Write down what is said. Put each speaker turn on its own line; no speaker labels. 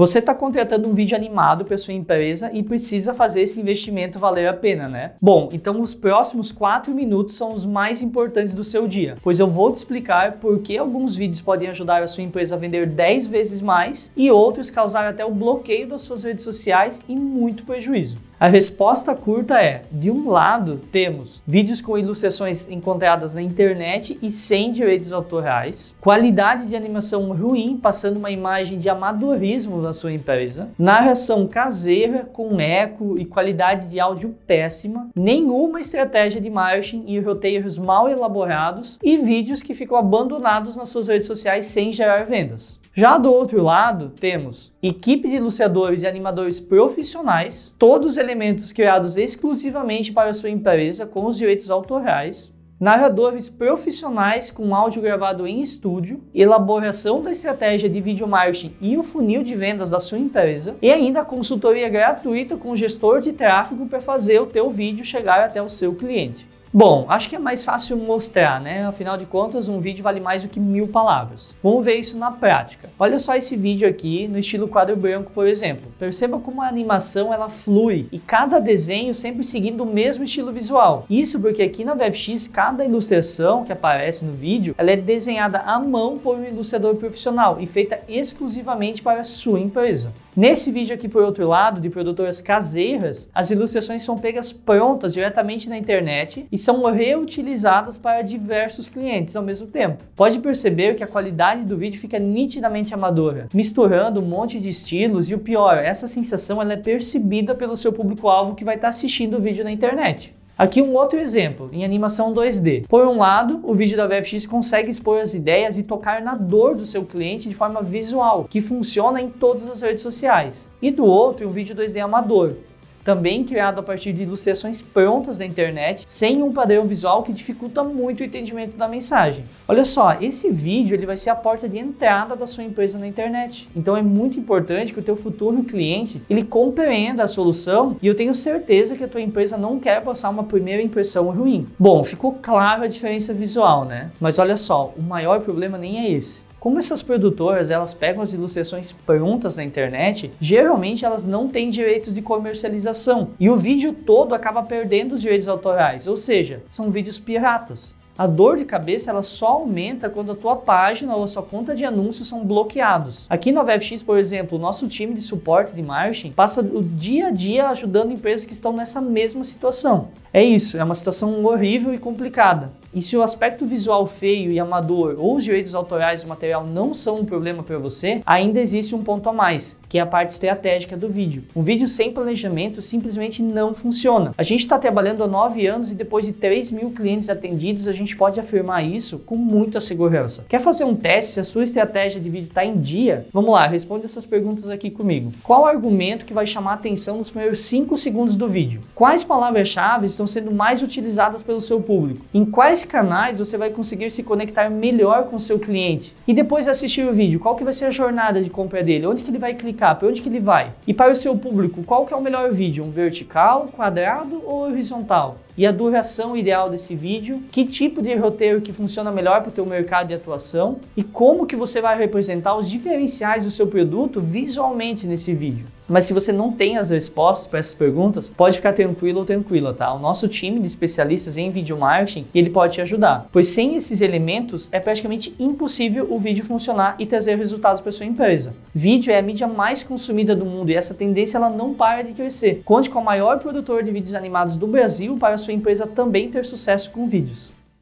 Você está contratando um vídeo animado para sua empresa e precisa fazer esse investimento valer a pena, né? Bom, então os próximos 4 minutos são os mais importantes do seu dia, pois eu vou te explicar por que alguns vídeos podem ajudar a sua empresa a vender 10 vezes mais e outros causar até o bloqueio das suas redes sociais e muito prejuízo. A resposta curta é, de um lado, temos vídeos com ilustrações encontradas na internet e sem direitos autorais, qualidade de animação ruim, passando uma imagem de amadorismo na sua empresa, narração caseira com eco e qualidade de áudio péssima, nenhuma estratégia de marketing e roteiros mal elaborados e vídeos que ficam abandonados nas suas redes sociais sem gerar vendas. Já do outro lado, temos equipe de ilustradores e animadores profissionais, todos elementos criados exclusivamente para sua empresa com os direitos autorais, narradores profissionais com áudio gravado em estúdio, elaboração da estratégia de vídeo marketing e o funil de vendas da sua empresa, e ainda consultoria gratuita com gestor de tráfego para fazer o teu vídeo chegar até o seu cliente. Bom, acho que é mais fácil mostrar, né? Afinal de contas, um vídeo vale mais do que mil palavras. Vamos ver isso na prática. Olha só esse vídeo aqui no estilo quadro branco, por exemplo. Perceba como a animação ela flui e cada desenho sempre seguindo o mesmo estilo visual. Isso porque aqui na VFX, cada ilustração que aparece no vídeo, ela é desenhada à mão por um ilustrador profissional e feita exclusivamente para a sua empresa. Nesse vídeo aqui, por outro lado, de produtoras caseiras, as ilustrações são pegas prontas diretamente na internet e são reutilizadas para diversos clientes ao mesmo tempo. Pode perceber que a qualidade do vídeo fica nitidamente amadora, misturando um monte de estilos e o pior, essa sensação ela é percebida pelo seu público-alvo que vai estar assistindo o vídeo na internet. Aqui um outro exemplo, em animação 2D. Por um lado, o vídeo da VFX consegue expor as ideias e tocar na dor do seu cliente de forma visual, que funciona em todas as redes sociais. E do outro, um vídeo 2D amador, também criado a partir de ilustrações prontas da internet, sem um padrão visual que dificulta muito o entendimento da mensagem. Olha só, esse vídeo ele vai ser a porta de entrada da sua empresa na internet. Então é muito importante que o teu futuro cliente ele compreenda a solução e eu tenho certeza que a tua empresa não quer passar uma primeira impressão ruim. Bom, ficou claro a diferença visual, né? Mas olha só, o maior problema nem é esse. Como essas produtoras elas pegam as ilustrações prontas na internet, geralmente elas não têm direitos de comercialização e o vídeo todo acaba perdendo os direitos autorais, ou seja, são vídeos piratas. A dor de cabeça ela só aumenta quando a tua página ou a sua conta de anúncios são bloqueados. Aqui na VFX, por exemplo, o nosso time de suporte de marketing passa o dia a dia ajudando empresas que estão nessa mesma situação. É isso, é uma situação horrível e complicada. E se o aspecto visual feio e amador ou os direitos autorais do material não são um problema para você, ainda existe um ponto a mais, que é a parte estratégica do vídeo. Um vídeo sem planejamento simplesmente não funciona. A gente está trabalhando há nove anos e depois de 3 mil clientes atendidos, a gente pode afirmar isso com muita segurança. Quer fazer um teste se a sua estratégia de vídeo está em dia? Vamos lá, responde essas perguntas aqui comigo. Qual argumento que vai chamar a atenção nos primeiros 5 segundos do vídeo? Quais palavras-chave estão sendo mais utilizadas pelo seu público? Em quais canais você vai conseguir se conectar melhor com o seu cliente. E depois de assistir o vídeo, qual que vai ser a jornada de compra dele? Onde que ele vai clicar? Para onde que ele vai? E para o seu público, qual que é o melhor vídeo? Um vertical, quadrado ou horizontal? E a duração ideal desse vídeo, que tipo de roteiro que funciona melhor para o teu mercado de atuação e como que você vai representar os diferenciais do seu produto visualmente nesse vídeo. Mas se você não tem as respostas para essas perguntas, pode ficar tranquilo ou tranquila, tá? O nosso time de especialistas em vídeo marketing, ele pode te ajudar. Pois sem esses elementos, é praticamente impossível o vídeo funcionar e trazer resultados para sua empresa. Vídeo é a mídia mais consumida do mundo e essa tendência ela não para de crescer. Conte com o maior produtor de vídeos animados do Brasil para sua empresa também ter sucesso com vídeos.